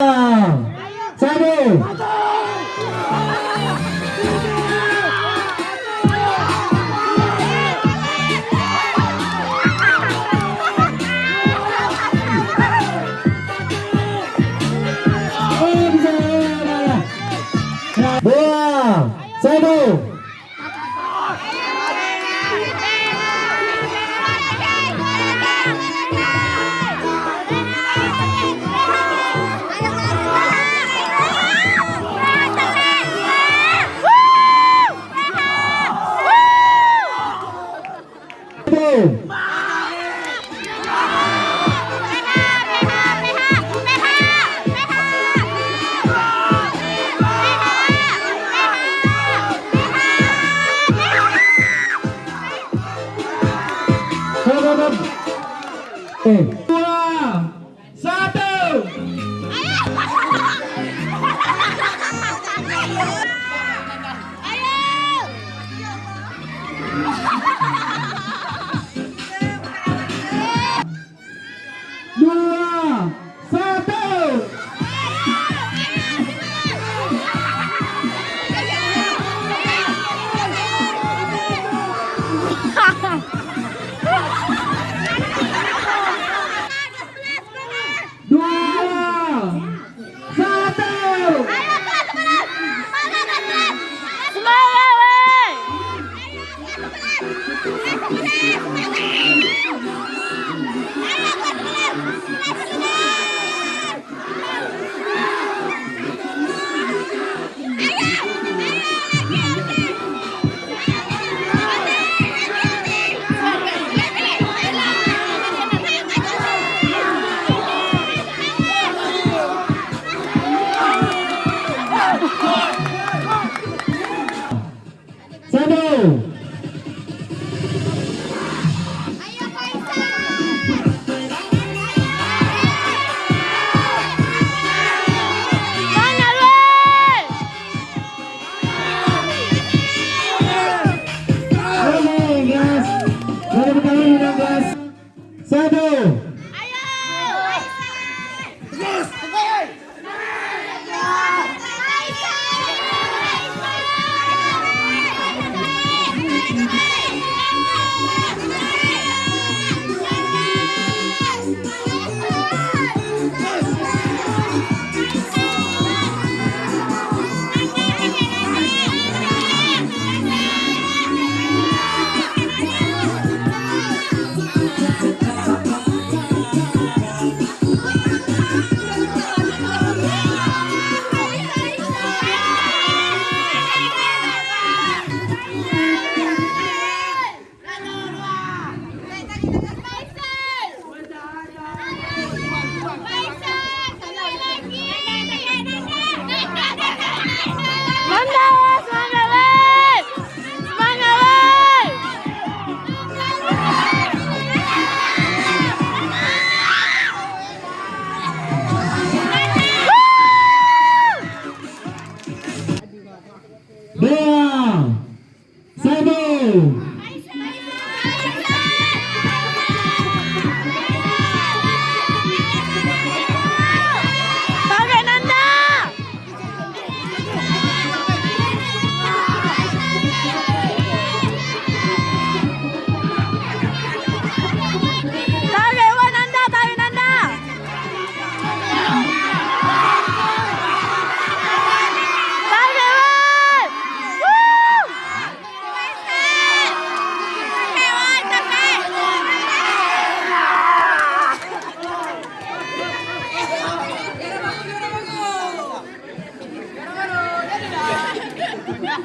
Oh. Dua. Satu. Satu. Mm. 干什么呢干什么呢哎呀干什么呢 Tepuk tangan untuk satu.